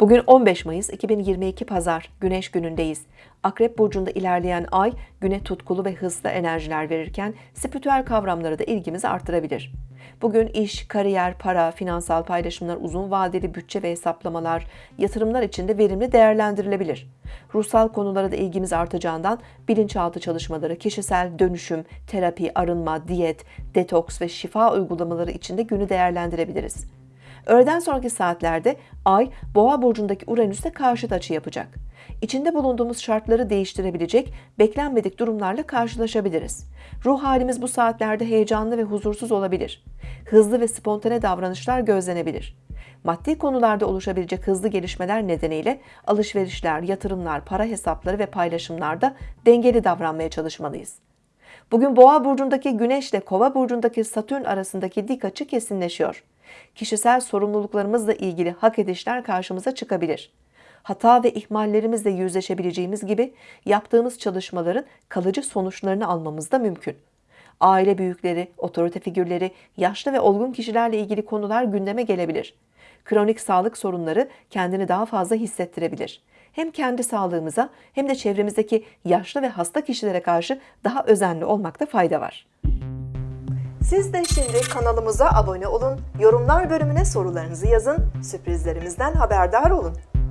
Bugün 15 Mayıs 2022 Pazar, Güneş günündeyiz. Akrep burcunda ilerleyen ay güne tutkulu ve hızlı enerjiler verirken spiritüel kavramlara da ilgimizi artırabilir. Bugün iş, kariyer, para, finansal paylaşımlar, uzun vadeli bütçe ve hesaplamalar, yatırımlar için de verimli değerlendirilebilir. Ruhsal konulara da ilgimiz artacağından bilinçaltı çalışmaları, kişisel dönüşüm, terapi, arınma, diyet, detoks ve şifa uygulamaları için de günü değerlendirebiliriz. Öğleden sonraki saatlerde Ay, Boğa burcundaki Uranüs'te karşıt açı yapacak. İçinde bulunduğumuz şartları değiştirebilecek, beklenmedik durumlarla karşılaşabiliriz. Ruh halimiz bu saatlerde heyecanlı ve huzursuz olabilir. Hızlı ve spontane davranışlar gözlenebilir. Maddi konularda oluşabilecek hızlı gelişmeler nedeniyle alışverişler, yatırımlar, para hesapları ve paylaşımlarda dengeli davranmaya çalışmalıyız. Bugün Boğa burcundaki Güneş ile Kova burcundaki Satürn arasındaki dik açı kesinleşiyor. Kişisel sorumluluklarımızla ilgili hak edişler karşımıza çıkabilir. Hata ve ihmallerimizle yüzleşebileceğimiz gibi yaptığımız çalışmaların kalıcı sonuçlarını almamız da mümkün. Aile büyükleri, otorite figürleri, yaşlı ve olgun kişilerle ilgili konular gündeme gelebilir. Kronik sağlık sorunları kendini daha fazla hissettirebilir. Hem kendi sağlığımıza hem de çevremizdeki yaşlı ve hasta kişilere karşı daha özenli olmakta fayda var. Siz de şimdi kanalımıza abone olun, yorumlar bölümüne sorularınızı yazın, sürprizlerimizden haberdar olun.